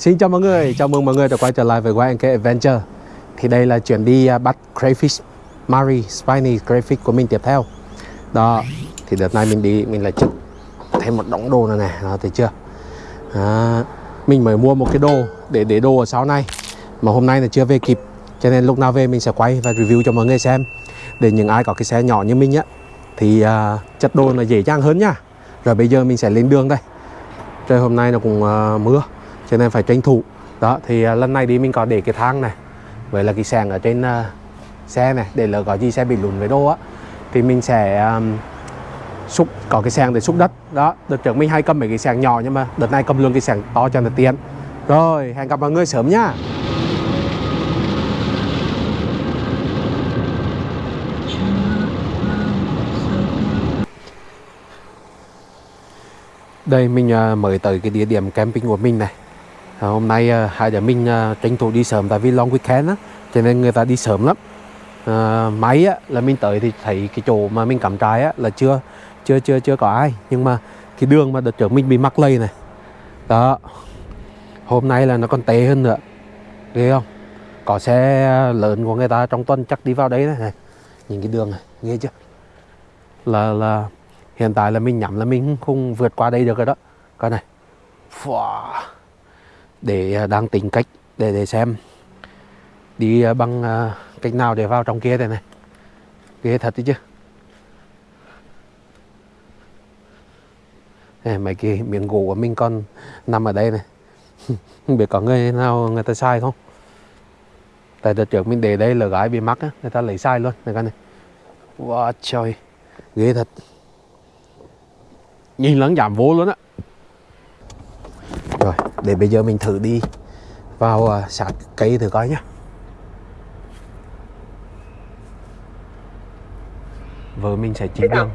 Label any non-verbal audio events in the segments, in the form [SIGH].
Xin chào mọi người, chào mừng mọi người đã quay trở lại với YNK Adventure. Thì đây là chuyến đi à, bắt crayfish Mary Spiny crayfish của mình tiếp theo. Đó, thì đợt này mình đi, mình lại chụp thêm một đống đồ này này, đó thấy chưa? À, Mình mới mua một cái đồ để để đồ ở sau này Mà hôm nay là chưa về kịp Cho nên lúc nào về mình sẽ quay và review cho mọi người xem. Để những ai có cái xe nhỏ như mình á Thì à, chất đồ là dễ dàng hơn nha. Rồi bây giờ mình sẽ lên đường đây. Trời hôm nay nó cũng uh, mưa cho nên phải tranh thủ. Đó thì uh, lần này đi mình có để cái thang này với là cái sàn ở trên uh, xe này để lỡ có gì xe bị lùn với đô á thì mình sẽ um, xúc có cái sàn để xúc đất. Đó đợt trước mình hay cầm mấy cái sàn nhỏ nhưng mà đợt này cầm luôn cái sàn to cho nó tiện. Rồi hẹn gặp mọi người sớm nhá đây mình à, mới tới cái địa điểm camping của mình này. Ờ, hôm nay uh, hai đứa mình uh, tranh thủ đi sớm tại vì long weekend á cho nên người ta đi sớm lắm. À, máy á, là mình tới thì thấy cái chỗ mà mình cắm trại á, là chưa chưa chưa chưa có ai. Nhưng mà cái đường mà đợt trước mình bị mắc lây này đó hôm nay là nó còn tệ hơn nữa. Ghê không? Có xe lớn của người ta trong tuần chắc đi vào đấy này, này. nhìn cái đường này nghe chưa? Là là hiện tại là mình nhắm là mình không vượt qua đây được rồi đó. Coi này. Wow để à, đang tính cách để để xem. Đi à, bằng à, cách nào để vào trong kia đây này. Ghê thật đấy chứ. Này, mấy cái miếng gỗ của mình còn nằm ở đây này. [LAUGHS] Không biết có người nào người ta sai không? Tại đợt trước mình để đây là gái bị mắc á người ta lấy sai luôn này con này. Wow trời ghê thật. Nhìn lẫn giảm vô luôn á rồi để bây giờ mình thử đi vào sát cây thử coi nhá. Vợ mình sẽ chỉ đường.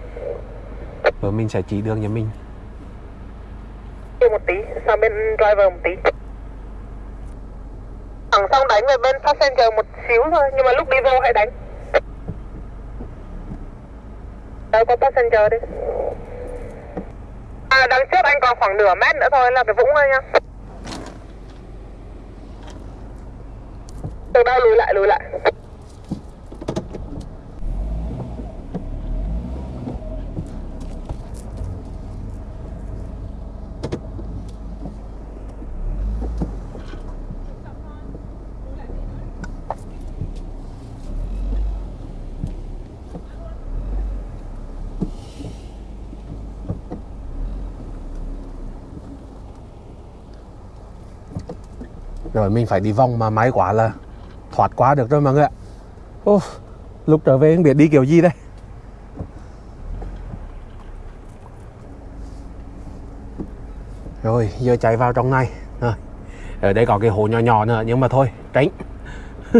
Vợ mình sẽ chỉ đường cho mình. Một tí, sang bên driver một tí. Thẳng xong đánh về bên passenger một xíu thôi Nhưng mà lúc đi vô hãy đánh. Đâu có passenger đi À đằng trước anh còn khoảng nửa mét nữa thôi, là cái vũng thôi nha Từ đâu lùi lại lùi lại? Rồi mình phải đi vòng mà may quá là thoát qua được rồi mọi người ạ. Ô, lúc trở về không biết đi kiểu gì đây? Rồi giờ chạy vào trong này. Rồi. ở đây có cái hồ nhỏ nhỏ nữa nhưng mà thôi tránh. [LAUGHS]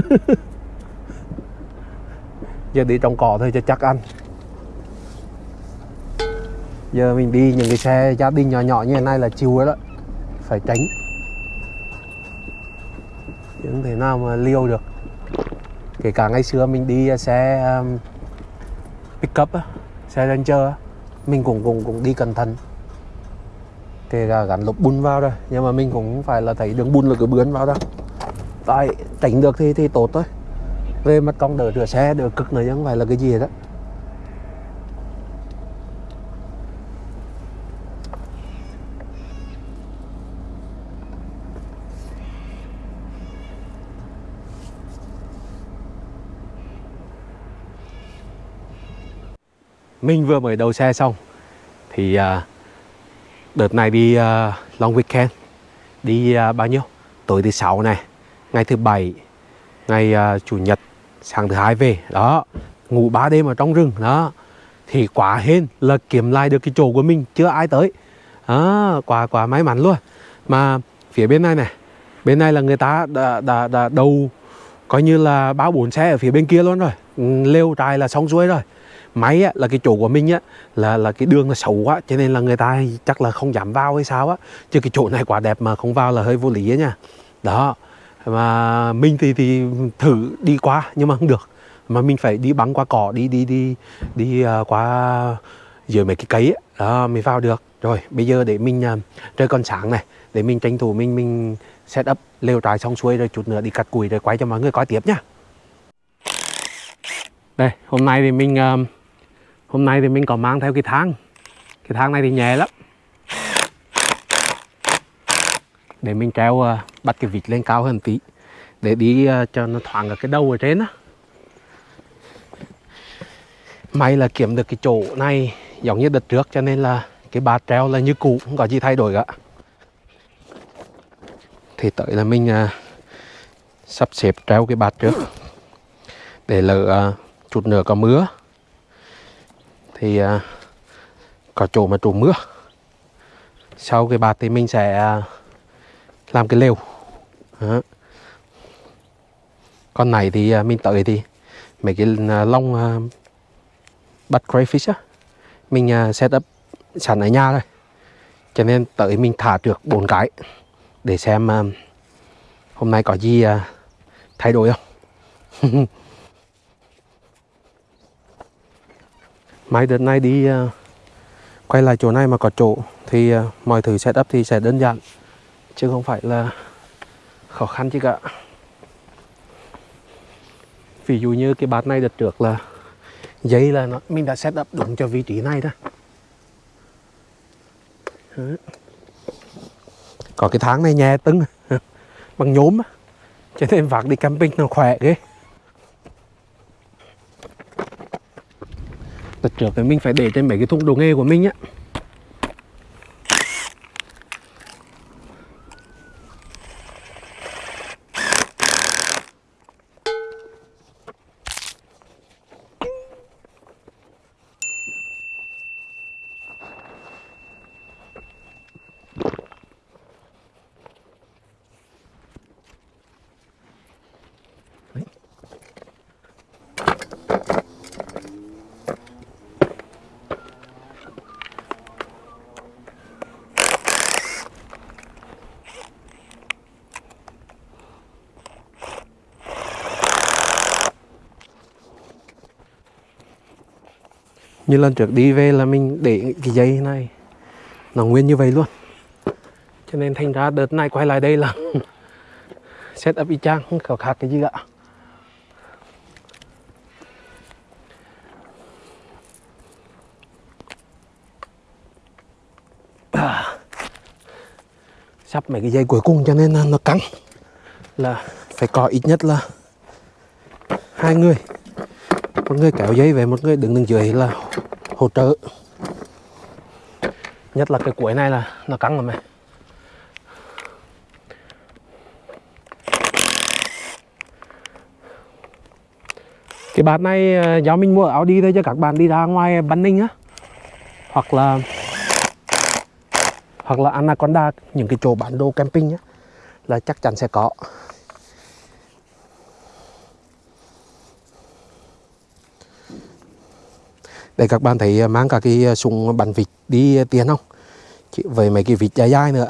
Giờ đi trong cỏ thôi cho chắc ăn. Giờ mình đi những cái xe gia đình nhỏ nhỏ như thế này là chiều rồi đó. Phải tránh chứ không thể nào mà liêu được. Kể cả ngày xưa mình đi xe um, pickup xe ranger mình cũng cũng cũng đi cẩn thận. Kể cả gắn lục bùn vào rồi nhưng mà mình cũng phải là thấy đường bùn là cứ bướn vào đó. Tại tránh được thì thì tốt thôi. Về mặt công đỡ rửa xe đỡ cực nữa chứ không phải là cái gì đó mình vừa mới đầu xe xong. Thì à, đợt này đi uh, long weekend. Đi à, bao nhiêu? Tối thứ sáu này ngày thứ bảy ngày chủ nhật sáng thứ hai về. Đó ngủ 3 đêm ở trong rừng đó. Thì quá hên là kiếm lại được cái chỗ của mình chưa ai tới. Đó, quá quá may mắn luôn. Mà phía bên này này bên này là người ta đã, đã, đã đầu coi như là báo bốn xe ở phía bên kia luôn rồi. Lêu trại là xong xuôi rồi máy á, là cái chỗ của mình á là là cái đường là xấu quá cho nên là người ta chắc là không dám vào hay sao á. Chứ cái chỗ này quá đẹp mà không vào là hơi vô lý á nha. Đó mà mình thì thì thử đi qua nhưng mà không được. Mà mình phải đi băng qua cỏ đi đi đi đi uh, qua dưới mấy cái cấy ấy. đó mới vào được. Rồi bây giờ để mình uh, trời còn sáng này để mình tranh thủ mình mình set up lều trại xong xuôi rồi chút nữa đi cắt củi rồi quay cho mọi người coi tiếp nhá đây hôm nay thì mình uh, hôm nay thì mình có mang theo cái thang. Cái thang này thì nhẹ lắm. Để mình treo ờ, bắt cái vịt lên cao hơn tí. Để đi ờ, cho nó thoáng ở cái đầu ở trên á. May là kiếm được cái chỗ này giống như đợt trước cho nên là cái bạt treo là như cũ không có gì thay đổi cả. Thì tới là mình à, sắp xếp treo cái bạt trước. Để lỡ à, chút nữa có mưa thì uh, có chỗ mà trú mưa. Sau cái bạt thì mình sẽ à, làm cái lều. Đó. con này thì à, mình tới thì mấy cái long lông uh, bắt crayfish á mình uh, set up sẵn ở nhà rồi cho nên tới mình thả được bốn cái để xem uh, hôm nay có gì thay đổi không? [LAUGHS] Máy đợt này đi uh, quay lại chỗ này mà có chỗ thì uh, mọi thứ setup thì sẽ đơn giản chứ không phải là khó khăn chứ cả. Ví dụ như cái bát này đợt trước là dây là nó mình đã setup đúng cho vị trí này đó. Có cái tháng này nhẹ tưng [LAUGHS] bằng nhốm cho nên vác đi camping nó khỏe ghê. Đợt trước thì mình phải để trên mấy cái thùng đồ nghề của mình á như lần trước đi về là mình để cái dây này. Nó nguyên như vậy luôn. Cho nên thành ra đợt này quay lại đây là [LAUGHS] set up y chang không có khác cái gì cả. À, [COUGHS] sắp mấy cái dây cuối cùng cho nên nó cắn là phải có ít nhất là hai người một người kéo dây về một người đứng đứng dưới là hỗ trợ. Nhất là cái cuối này là nó căng rồi này cái bát này à, do mình mua ở Audi thôi cho các bạn đi ra ngoài bắn Ninh á. Hoặc là hoặc là Anaconda, những cái chỗ bán đồ camping á, là chắc chắn sẽ có. Đây các bạn thấy à, mang cả cái à, súng bắn vịt đi à, tiền không? Chỉ với mấy cái vịt dài dài nữa.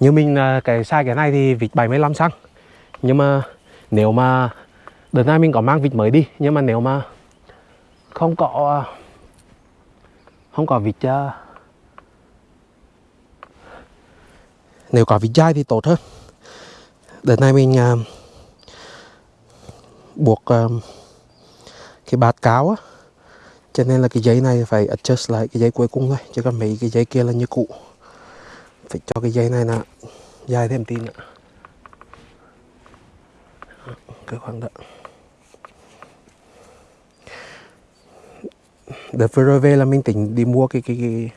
Như mình cái sai cái này thì vịt 75 xăng. Nhưng mà nếu mà đợt này mình có mang vịt mới đi nhưng mà nếu mà không có không có vịt nếu có vịt dài thì tốt hơn. Đợt này mình uh, buộc uh, cái bạt cáo á cho nên là cái dây này phải adjust lại cái dây cuối cùng thôi chứ còn mấy cái dây kia là như cũ. Phải cho cái dây này là dài thêm tí nữa. Cái khoảng đó. Đợt vừa rồi về là mình tính đi mua cái cái cái,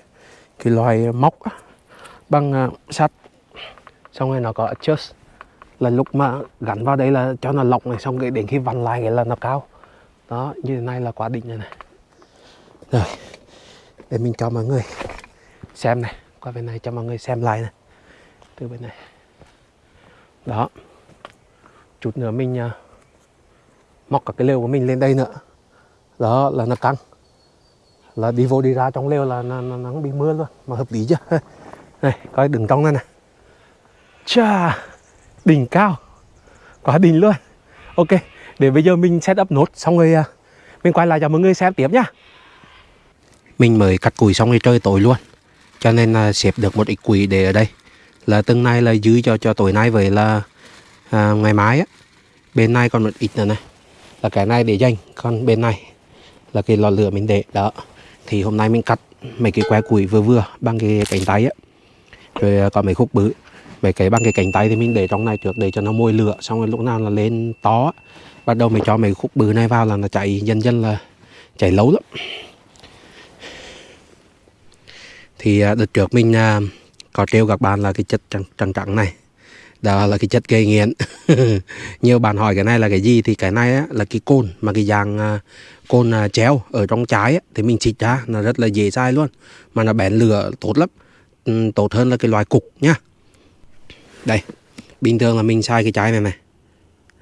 cái loài móc á, bằng uh, sắt. Xong rồi nó có adjust. Là lúc mà gắn vào đây là cho nó lọc này xong rồi đến khi vặn lại cái là nó cao. Đó như thế này là quá đỉnh rồi này rồi. Để mình cho mọi người. Xem này. Qua bên này cho mọi người xem lại này. Từ bên này. Đó. Chút nữa mình uh, móc cả cái lều của mình lên đây nữa. Đó là nó căng. Là đi vô đi ra trong lều là nó, nó, nó bị mưa luôn mà hợp lý chưa [LAUGHS] này coi đứng trong này này. Chà đỉnh cao. Quá đỉnh luôn. Ok để bây giờ mình set up nốt xong rồi uh, mình quay lại cho mọi người xem tiếp nhá mình mới cắt củi xong rồi trời tối luôn. Cho nên là xếp được một ít củi để ở đây. Là từng này là dư cho cho tối nay với là à, ngày mai á. Bên này còn một ít nữa này. Là cái này để dành còn bên này là cái lò lửa mình để. Đó. Thì hôm nay mình cắt mấy cái que củi vừa vừa bằng cái cánh tay á. Rồi à, có mấy khúc bự. Mấy cái bằng cái cánh tay thì mình để trong này trước để cho nó môi lửa. Xong rồi lúc nào là lên to bắt đầu mình cho mấy khúc bự này vào là nó chạy dần dần là chạy lâu lắm thì à, đợt trước mình à, có trêu các bạn là cái chất trắng trắng trắng này. Đó là cái chất gây nghiện. [LAUGHS] Nhiều bạn hỏi cái này là cái gì? Thì cái này á, là cái côn mà cái dạng à, côn chéo treo ở trong trái á, thì mình xịt ra nó rất là dễ sai luôn. Mà nó bén lửa tốt lắm. Ừ, tốt hơn là cái loại cục nhá. Đây bình thường là mình sai cái trái này này.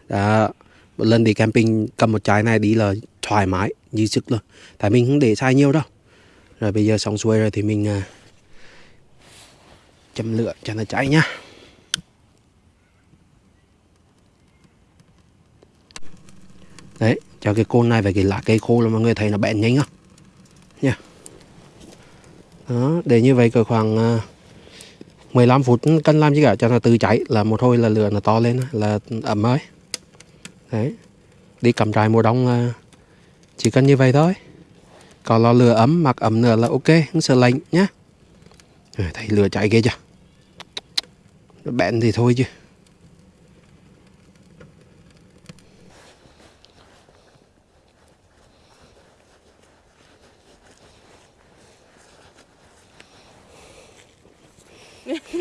Đó một lần đi camping cầm một trái này đi là thoải mái như sức luôn. Tại mình không để sai nhiều đâu rồi bây giờ xong xuôi rồi thì mình à, châm lửa cho nó cháy nhá. Đấy cho cái côn này và cái lá cây khô là mọi người thấy nó bén nhanh không nha. Đó để như vậy cỡ khoảng à, 15 phút cân làm chứ cả cho nó tự cháy. Là một hồi là lửa nó to lên là ẩm mới đấy. Đi cầm trại mùa đông chỉ cần như vậy thôi có lò lửa ấm mặc ấm nữa là ok không sợ lạnh nhá. Thấy lửa cháy ghê chưa? Nó bén thì thôi chứ. [LAUGHS]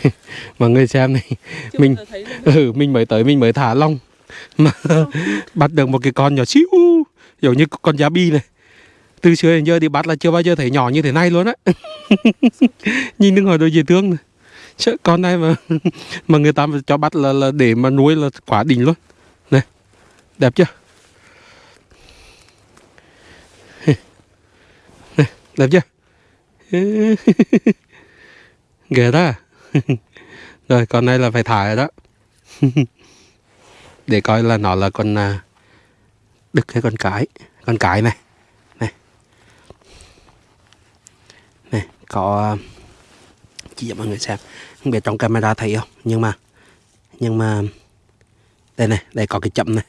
[LAUGHS] Mọi người xem này Chưa mình [LAUGHS] ừ mình mới tới mình mới thả long mà bắt được một cái con nhỏ xíu giống như con giá bi này. Từ xưa đến giờ thì bắt là chưa bao giờ thấy nhỏ như thế này luôn á. [LAUGHS] Nhìn đứng hỏi đôi dễ thương này. Chứ con này mà [LAUGHS] mà người ta cho bắt là, là để mà nuôi là quá đỉnh luôn. Này đẹp chưa? [LAUGHS] Này, đẹp chưa? Ghê đó rồi con này là phải thả rồi đó. Để coi là nó là con à, đực cái con cái? Con cái này. Này. Này, có uh, chỉ cho mọi người xem. Không biết trong camera thấy không? Nhưng mà nhưng mà, đây này, đây có cái chậm này.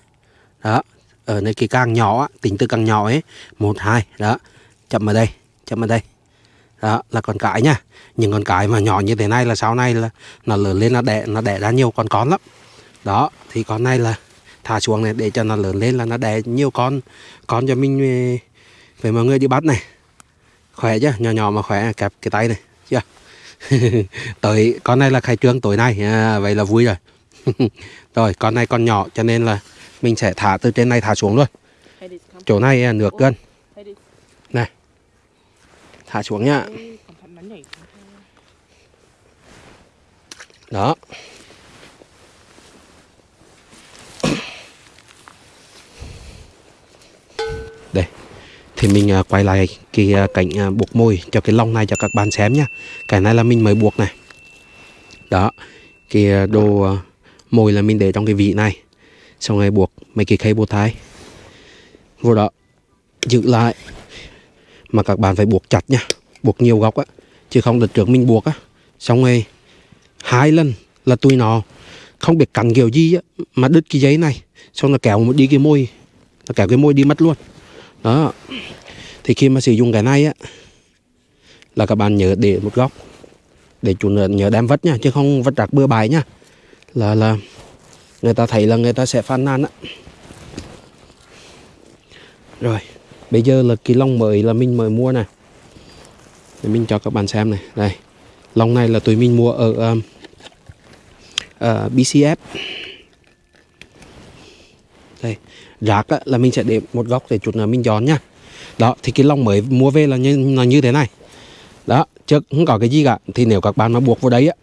Đó, ở nơi cái càng nhỏ tính từ càng nhỏ ấy, một, hai, đó. Chậm ở đây chậm ở đây. Đó, là con cái nha. Những con cái mà nhỏ như thế này là sau này là nó lớn lên, nó đẻ nó đẻ ra nhiều con con lắm. Đó, thì con này là thả xuống này để cho nó lớn lên là nó đẻ nhiều con con cho mình ờ, về, mọi người đi bắt này. Khỏe chứ nhỏ nhỏ mà khỏe kẹp cái tay này chưa? [LAUGHS] Tới con này là khai trương tối nay à, vậy là vui rồi. [LAUGHS] Rồi con này con nhỏ cho nên là mình sẽ thả từ trên này thả xuống luôn. Chỗ này à, nửa cân này thả xuống nhá đó. Đây. Thì mình à, quay lại cái à, cảnh à, buộc môi cho cái lông này cho các bạn xem nhá. Cái này là mình mới buộc này. Đó. Cái đồ à, mồi là mình để trong cái vị này. Xong rồi buộc mấy cái khay bột thái vô đó. Giữ lại. Mà các bạn phải buộc chặt nha buộc nhiều góc á. Chứ không đợt trước mình buộc á. Xong rồi hai lần là tụi nó. Không biết cắn kiểu gì á mà đứt cái giấy này. Xong nó kéo một đi cái môi. Nó kéo cái môi đi mất luôn đó. Thì khi mà sử dụng cái này á là các bạn nhớ để một góc để chủ nhớ, nhớ đem vất nha chứ không vất rạc bừa bãi nha. Là là người ta thấy là người ta sẽ phàn nàn á. Rồi bây giờ là cái lông mới là mình mới mua này để mình cho các bạn xem này. Đây lông này là tụi mình mua ở ờ, ờ, um, uh, BCF đây rác á, là mình sẽ để một góc để chút nữa mình dọn nhá đó thì cái lông mới mua về là như là như thế này. Đó chứ không có cái gì cả thì nếu các bạn mà buộc vào đấy á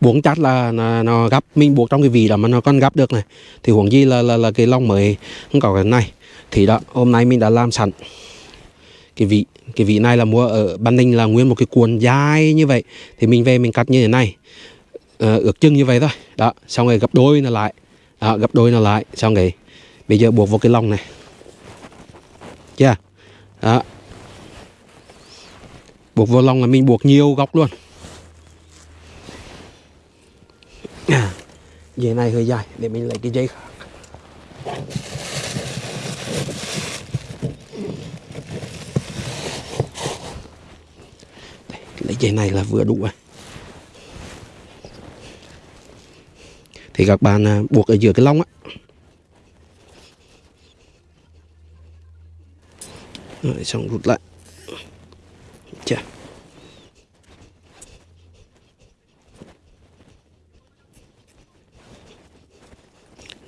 buộc chặt là nó, nó gấp mình buộc trong cái vị đó mà nó còn gấp được này thì huống gì là là là cái lông mới không có cái này. Thì đó hôm nay mình đã làm sẵn cái vị cái vị này là mua ở Ban Ninh là nguyên một cái cuộn dài như vậy thì mình về mình cắt như thế này. Ờ, ước chừng như vậy thôi. Đó xong rồi gấp đôi nó lại. Đó, gấp đôi nó lại xong rồi bây giờ buộc vào cái lông này. Chưa? Đó. Buộc vào lông là mình buộc nhiều góc luôn. À, [COUGHS] dây này hơi dài để mình lấy cái dây khác. Lấy dây này là vừa đủ rồi. Thì các bạn à, buộc ở giữa cái lông á. Rồi xong rút lại. Chà.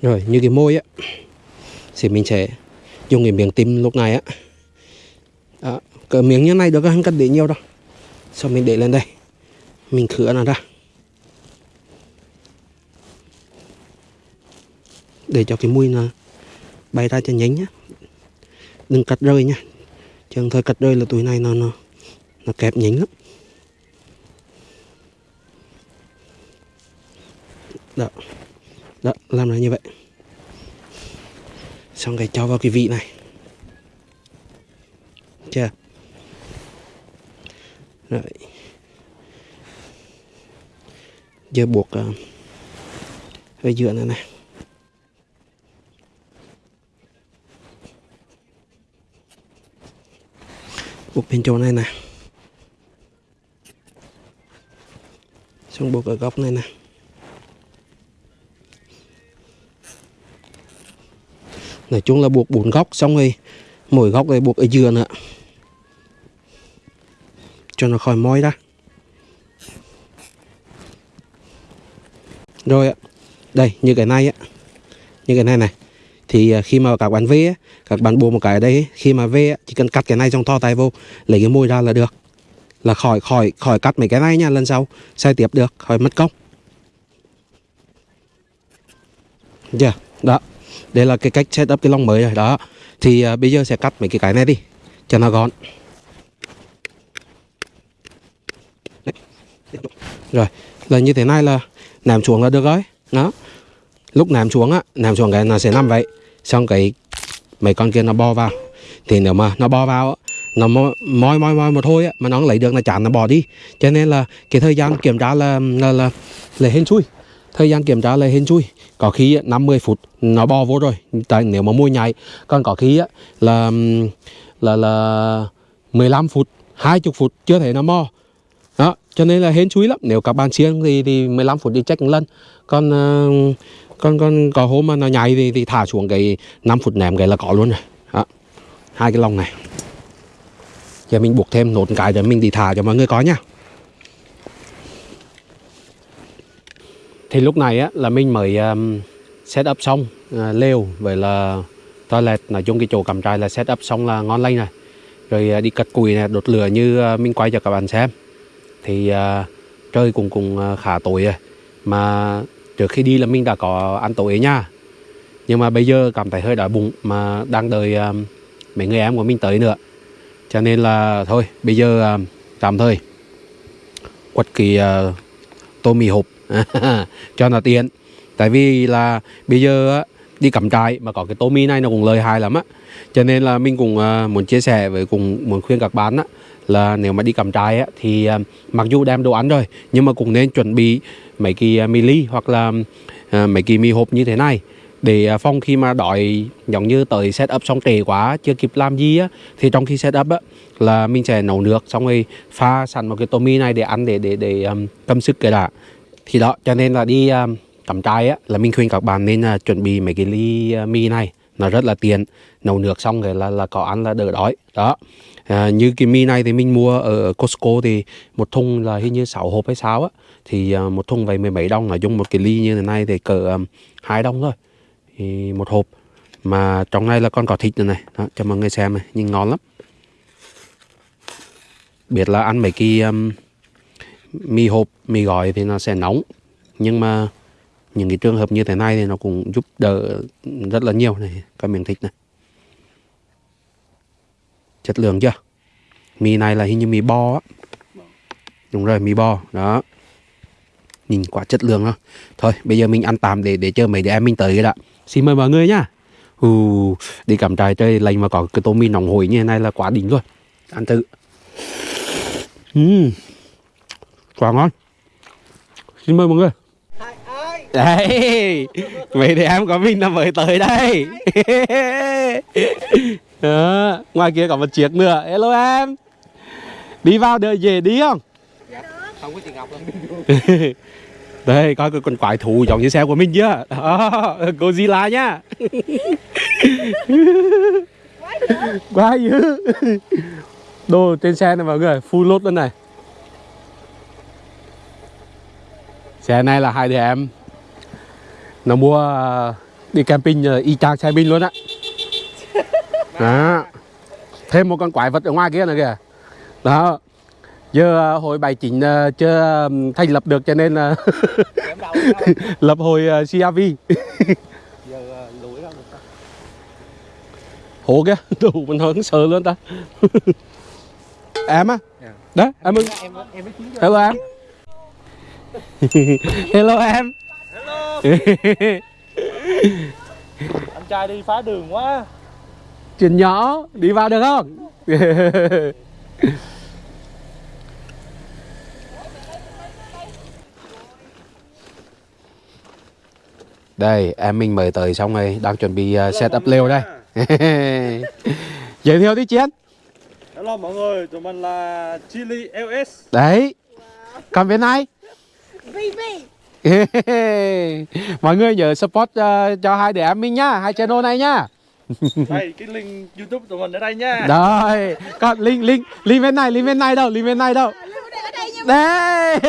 rồi như cái môi á thì mình sẽ dùng cái miếng tim lúc này á. Đó, cỡ miếng như này được không? Cần để nhiều đâu. Xong mình để lên đây. Mình khứa nó ra. Để cho cái mùi nó bay ra cho nhánh nhá. Đừng cắt rơi nha chẳng thời cắt rơi là tuổi này nó nó nó kẹp nhánh lắm. Đó đó làm là như vậy. Xong cái cho vào cái vị này. Chưa? Rồi. Giờ buộc uh, ở giữa này này. Buộc bên chỗ này nè. Xong buộc ở góc này nè. Nói chung là buộc bốn góc, xong rồi mỗi góc này buộc ở dừa nữa. Cho nó khỏi môi ra. Rồi ạ. Đây, như cái này á. Như cái này này thì à, khi mà các bạn về các bạn buộc một cái ở đây khi mà về chỉ cần cắt cái này trong to tay vô lấy cái môi ra là được. Là khỏi khỏi khỏi cắt mấy cái này nha lần sau sai tiếp được khỏi mất công. Chưa đó. Đây là cái cách setup cái lông mới rồi đó. Thì uh, bây giờ sẽ cắt mấy cái cái này đi cho nó gọn. Rồi là như thế này là nằm xuống là được rồi đó. Lúc nằm xuống á nằm xuống cái nó sẽ nằm vậy xong cái mấy con kia nó bò vào. Thì nếu mà nó bò vào nó moi moi moi, một thôi á, mà nó không lấy được là chán nó bỏ đi. Cho nên là cái thời gian kiểm tra là là là, là hên xui. Thời gian kiểm tra là hên xui. Có khi 50 phút nó bò vô rồi. Tại nếu mà môi nhảy còn có khi là là là là 15 phút 20 phút chưa thấy nó mò. Đó cho nên là hên xui lắm. Nếu các bạn siêng thì thì 15 phút đi check một lần. Còn uh, còn còn có hôm mà nó nhảy thì, thì thả xuống cái 5 phút ném cái là có luôn rồi. Đó. hai cái lồng này. Giờ mình buộc thêm nốt cái để mình đi thả cho mọi người có nha. Thì lúc này á là mình mới um, set up xong uh, lều vậy là toilet. Nói chung cái chỗ cắm trại là set up xong là ngon lành này, rồi uh, đi cất cùi này đốt lửa như uh, mình quay cho các bạn xem. Thì uh, trời cũng cũng uh, khá tối rồi. Mà trước khi đi là mình đã có ăn tối nha nhưng mà bây giờ cảm thấy hơi đói bụng mà đang đợi um, mấy người em của mình tới nữa. Cho nên là thôi bây giờ um, tạm thời quật kỳ uh, tô mì hộp [LAUGHS] cho nó tiện. Tại vì là bây giờ đi cắm trại mà có cái tô mì này nó cũng lợi hại lắm á. Cho nên là mình cũng uh, muốn chia sẻ với cùng muốn khuyên các bạn á là nếu mà đi cắm trại á thì à, mặc dù đem đồ ăn rồi nhưng mà cũng nên chuẩn bị mấy cái à, mì ly hoặc là à, mấy cái mì hộp như thế này để phong phòng khi mà đói giống như tới set up xong trễ quá chưa kịp làm gì á thì trong khi set up á là mình sẽ nấu nước xong rồi pha sẵn một cái tô mì này để ăn để để để um, cầm sức cái đã. Thì đó cho nên là đi um, cắm trại á là mình khuyên các bạn nên uh, chuẩn bị mấy cái ly uh, mì này nó rất là tiện nấu nước xong rồi là là có ăn là đỡ đói đó à, như cái mì này thì mình mua ở Costco thì một thùng là hình như 6 hộp hay sao á. Thì à, một thùng vậy mười mấy đồng nói chung một cái ly như thế này thì cỡ um, hai đồng thôi. Thì một hộp. Mà trong này là con có thịt này này. Đó, cho mọi người xem này nhìn ngon lắm. Biết là ăn mấy cái um, mì hộp mì gói thì nó sẽ nóng. Nhưng mà những cái trường hợp như thế này thì nó cũng giúp đỡ rất là nhiều này cái miếng thịt này chất lượng chưa mì này là hình như mì bo á đúng rồi mì bo đó nhìn quả chất lượng đó thôi bây giờ mình ăn tạm để để chờ mấy đứa em mình tới đã xin mời mọi người nhá ừ, đi cắm trại chơi lành mà có cái tô mì nóng hổi như thế này là quá đỉnh luôn ăn thử Ừm. Quả ngon. Xin mời mọi người. Đấy. Vậy thì em có mình là mới tới đây. [LAUGHS] Đó. Ngoài kia có một chiếc nữa. Hello em. Đi vào đợi về đi không? Không có chị Ngọc đâu Đây coi cái con quái thú giống như xe của mình chưa Đó, Godzilla nhá [LAUGHS] Quá dữ Đồ trên xe này mọi người Full load luôn này Xe này là hai đứa em Nó mua ờ, đi camping ờ, y chang xe mình luôn á đó. Thêm một con quái vật ở ngoài kia nữa kìa. Đó. Giờ à, hồi bài chính à, chưa thành lập được cho nên là [LAUGHS] lập hồi à, CRV Hổ [LAUGHS] kìa, [LAUGHS] đủ mình hứng sợ luôn ta. Em á? Đó, em ơi. Em em Hello em. Hello em. Hello. Anh trai đi phá đường quá. Chuyện nhỏ, đi vào được không? Đây, em mình mời tới xong rồi, đang chuẩn bị uh, set up lều đây. [LAUGHS] Giới thiệu đi Chiến. Hello mọi người, tụi mình là Chili LS Đấy. Còn bên này [LAUGHS] Mọi người nhớ support uh, cho hai đứa em mình nhá Hai channel này nhá Đây, cái link youtube tụi mình ở đây nha. Rồi Còn link, link, link bên này, link bên này đâu, link bên này đâu. Đây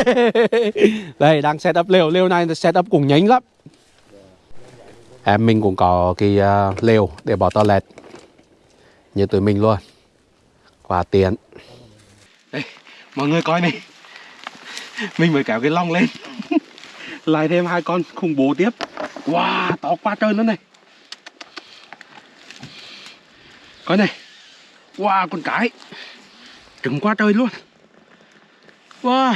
Đây, đang set up lều, lều này set up cũng nhanh lắm. Em mình cũng có cái uh, lều để bỏ toilet. Như tụi mình luôn. Quá tiện. Đây, mọi người coi này. Mình mới kéo cái lông lên. Lại thêm hai con khủng bố tiếp. Wow, to quá trời luôn này Ở này. Wow, con cái. Trứng quá trời luôn. Wow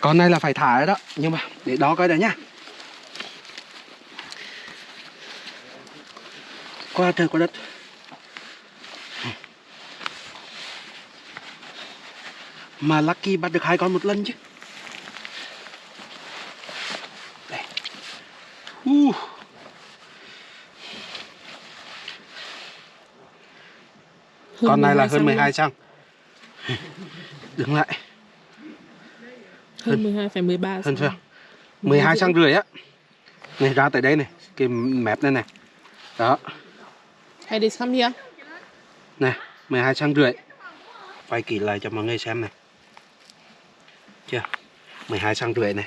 Con này là phải thả rồi đó. Nhưng mà để đó coi đã nhá. Qua trời qua đất. Mà Lucky bắt được hai con một lần chứ Đây uh. Con này là hơn 12 cm [LAUGHS] Đứng lại. Hơn 12 phải 13 Hơn chưa? 12 cm rưỡi. á. Này ra tới đây này Cái mép này này. Đó. Hey, this come here. Này 12 cm rưỡi. Quay kỹ lại cho mọi người xem này. Chưa? 12 cm rưỡi này.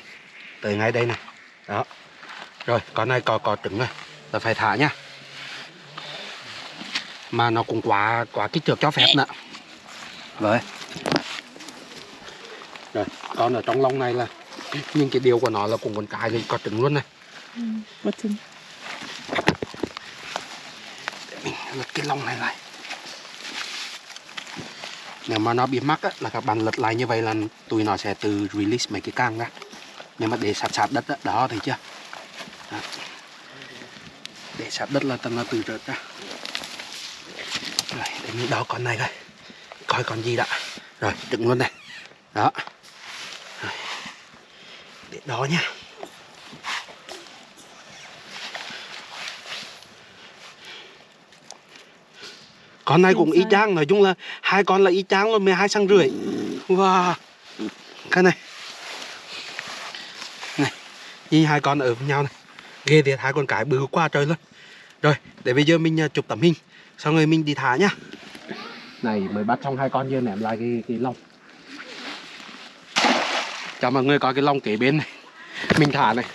Tới ngay đây này. Đó. Rồi con này có có trứng rồi. Là phải thả nhá Mà nó cũng quá quá kích thước cho phép nữa Rồi. Rồi con ở trong lông này là Nhưng cái điều của nó là cũng con cái thì có trứng luôn này. What's in? mình lật cái lông này lại. Nếu mà nó bị mắc á, là các bạn lật lại như vậy là tụi nó sẽ từ release mấy cái càng ra. Nhưng mà để sát sát đất á, đó thấy chưa? Đó. để sát đất là tầm nó từ rớt ra. để mình đo con này coi. Coi con gì đã. Rồi đựng luôn này. Đó. Rồi. để đó nha con này cũng y chang nói chung là hai con là y chang luôn 12 cm rưỡi. Wow. Cái này. Này nhìn hai con ở với nhau này. Ghê thiệt hai con cái bự quá trời luôn. Rồi để bây giờ mình à, chụp tấm hình xong rồi mình đi thả nhá này mới bắt xong hai con giờ ném lại cái cái lông. Cho mọi người coi cái lông kế bên này. [LAUGHS] Mình thả này.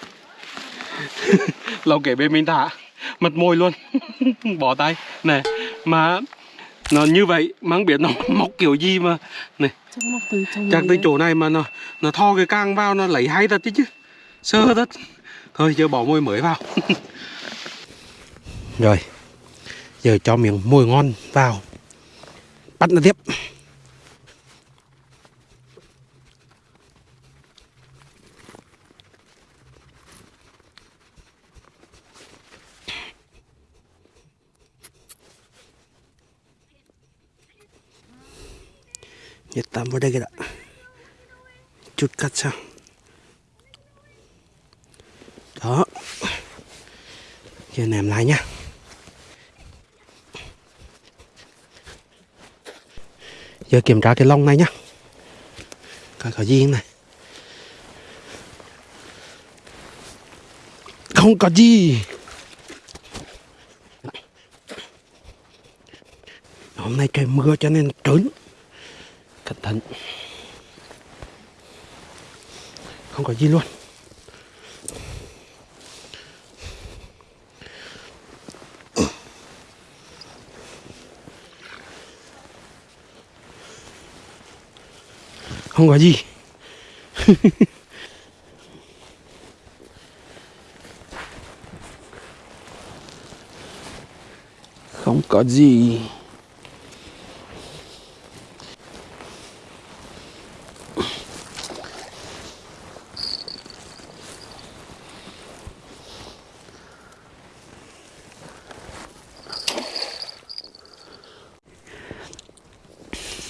[LAUGHS] Lông kế bên mình thả. Mật môi luôn. [LAUGHS] Bỏ tay. Này mà nó như vậy mà không biết nó mọc kiểu gì mà. Này Chắc mọc từ trong chắc người tới chỗ này mà nó nó tho cái càng vào nó lấy hay thật chứ chứ. Sơ thật. Thôi giờ bỏ môi mới vào. Rồi giờ cho miếng mồi ngon vào bắt nó tiếp. Nhiệt tạm vào đây kìa đã Chút cắt sao? Đó. Giờ ném lại nhá. Giờ kiểm tra cái lông này nhá. Coi có gì này. Không có gì. Hôm nay trời mưa cho nên trớn. Cẩn thận. Không có gì luôn. Không có gì. [LAUGHS] Không có gì.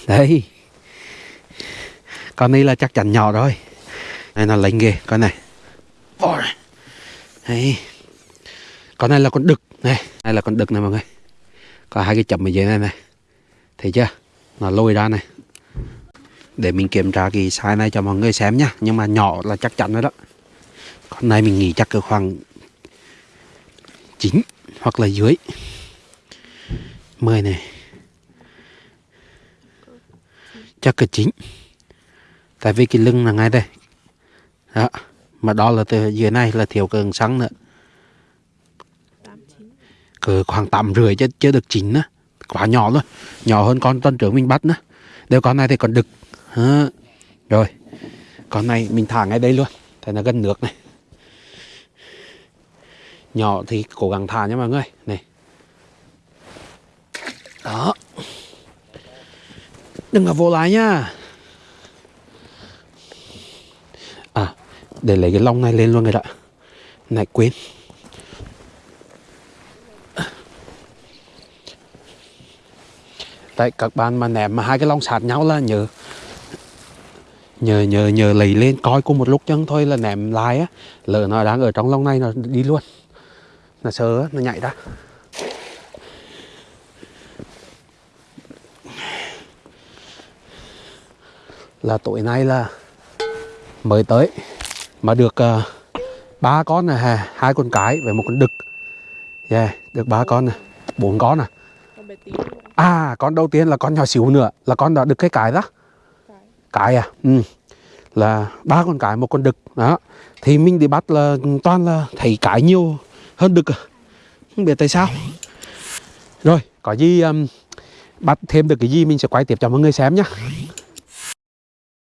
Đây. Con này là chắc chắn nhỏ rồi. Này nó lệnh ghê Con này. Đấy, Đây Con này là con đực Này. Đây là con đực này mọi người. Có hai cái chấm ở dưới này này. Thấy chưa? Nó lôi ra này. Để mình kiểm tra cái size này cho mọi người xem nhá. Nhưng mà nhỏ là chắc chắn rồi đó. Con này mình nghĩ chắc cỡ khoảng 9 Hoặc là dưới. 10 này. Chắc cỡ chín tại vì cái lưng là ngay đây. Đó mà đó là từ dưới này là thiếu cường xăng nữa. Cỡ khoảng tầm rưỡi chứ chưa được chín nữa. Quá nhỏ luôn. Nhỏ hơn con tuần trưởng mình bắt nữa. Đều con này thì còn đực. À, rồi con này mình thả ngay đây luôn. Tại nó gần nước này. Nhỏ thì cố gắng thả nha mọi người. Này. Đó. Đừng có vô lại nha. Để lấy cái lông này lên luôn rồi đó. Này, quên. Tại các bạn mà ném mà hai cái lông sát nhau là nhớ Nhờ nhờ nhờ lấy lên coi cùng một lúc chân thôi là ném lại á. Lỡ nó đang ở trong lông này nó đi luôn. Nó sợ nó nhảy ra. Là tối nay là mới tới mà được uh, ba con này hai con cái với một con đực yeah, được ba con này bốn con này tí nữa. à con đầu tiên là con nhỏ xíu nữa là con đã được cái cái đó Cái. à ừ. là ba con cái một con đực đó thì mình đi bắt là toàn là thấy cái nhiều hơn đực à. không biết tại sao rồi có gì um, bắt thêm được cái gì mình sẽ quay tiếp cho mọi người xem nhé